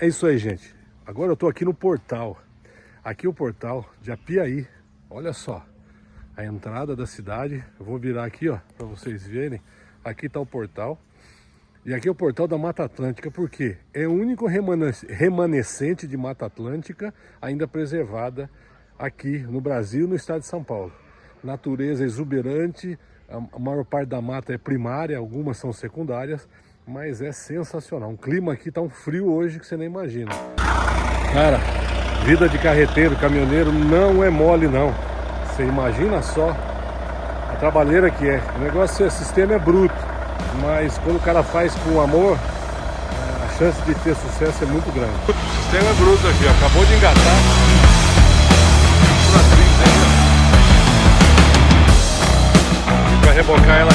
É isso aí, gente. Agora eu tô aqui no portal. Aqui o portal de Apiaí. Olha só. A entrada da cidade. Eu vou virar aqui, ó, para vocês verem. Aqui tá o portal. E aqui é o portal da Mata Atlântica, porque é o único remanescente de Mata Atlântica ainda preservada aqui no Brasil, no estado de São Paulo. Natureza exuberante, a maior parte da mata é primária, algumas são secundárias, mas é sensacional. Um clima aqui tá um frio hoje que você nem imagina. Cara, vida de carreteiro, caminhoneiro não é mole não. Você imagina só a trabalheira que é. O negócio, o sistema é bruto, mas quando o cara faz com amor, a chance de ter sucesso é muito grande. O sistema é bruto aqui, acabou de engatar. Rebocar ela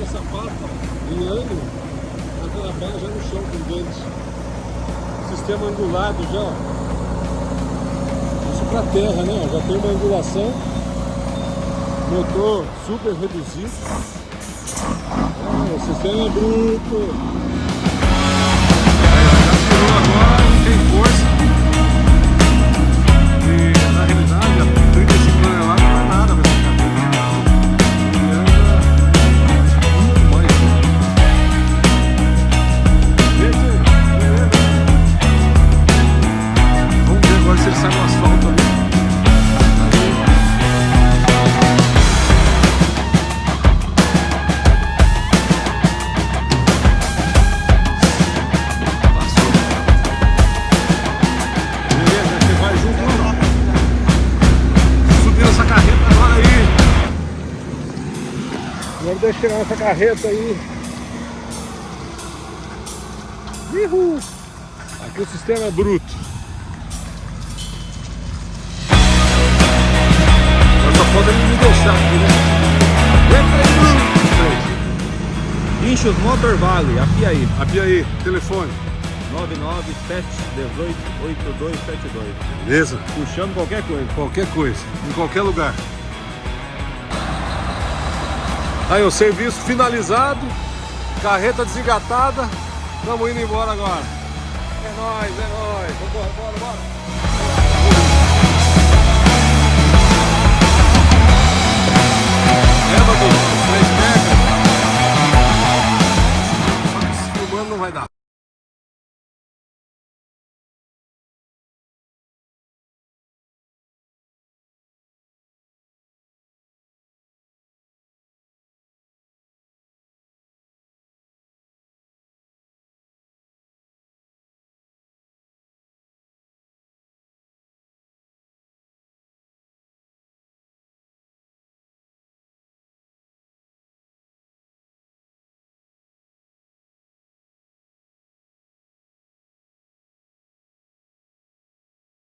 feita essa pata em ano, aquela barra já no chão com dentes. Sistema angulado já, Isso para terra, né? Já tem uma angulação. Motor super reduzido. É, o sistema é bruto. Deixar essa carreta aí. Uhul. Aqui o sistema é bruto. Só falta ele me deixar aqui, né? Inchos Motor Valley, Apiaí. Apiaí, telefone. 997188272. Beleza? Puxando qualquer coisa. Qualquer coisa, em qualquer lugar. Aí o serviço finalizado, carreta desengatada, estamos indo embora agora. É nóis, é nóis, bora, bora, bora.